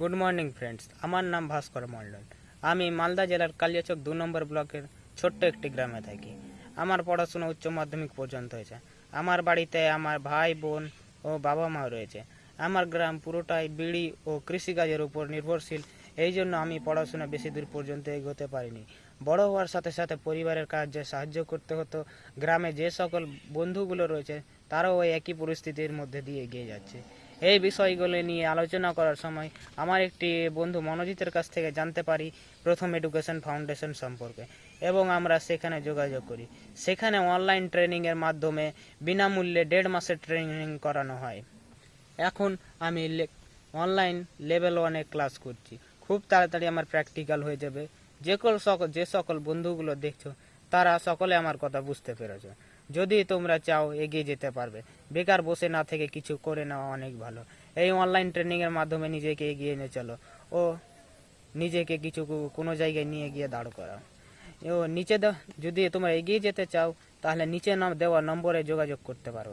Good morning friends আমার নাম ভাস্কর মণ্ডল। আমি মালদা জেলার কালিয়াচক দু নম্বর ব্লকের ছোট্ট একটি গ্রামে থাকি। আমার পড়াশোনা উচ্চ মাধ্যমিক পর্যন্ত হয়েছে। আমার বাড়িতে আমার ভাই, বোন ও বাবা মা রয়েছে। আমার গ্রাম পুরোটাই বিড়ি ও কৃষিকাজের উপর নির্ভরশীল। এই জন্য আমি পড়াশোনা বেশি দূর পর্যন্ত এগোতে পারিনি। বড় হওয়ার সাথে সাথে পরিবারের কাজে সাহায্য করতে হতো। গ্রামে যে সকল বন্ধুগুলো রয়েছে, তারাও ওই একই পরিস্থিতির মধ্যে দিয়ে এগিয়ে যাচ্ছে। এই বিষয়গুলো নিয়ে আলোচনা করার সময় আমার একটি বন্ধু মনোজিতের কাছ থেকে জানতে পারি প্রথম এডুকেশন ফাউন্ডেশন সম্পর্কে। এবং আমরা সেখানে যোগাযোগ করি। সেখানে অনলাইন ট্রেনিংয়ের মাধ্যমে বিনামূল্যে দেড় মাসের ট্রেনিং করানো হয়। এখন আমি অনলাইন লেভেল ওয়ানে ক্লাস করছি। খুব তাড়াতাড়ি আমার প্র্যাকটিক্যাল হয়ে যাবে। যে কল সকল যে সকল বন্ধুগুলো দেখছ, তারা সকলে আমার কথা বুঝতে পেরেছ। যদি তোমরা চাও এগিয়ে যেতে পারবে বেকার বসে না থেকে কিছু করে নেওয়া অনেক ভালো। এই অনলাইন ট্রেনিংয়ের মাধ্যমে নিজেকে এগিয়ে নিয়ে চলো। ও নিজেকে কিছু কোনো জায়গায় নিয়ে গিয়ে দাঁড় করাও। ও নিচে যদি তোমরা এগিয়ে যেতে চাও, তাহলে নিচে দেওয়া নম্বরে যোগাযোগ করতে পারো।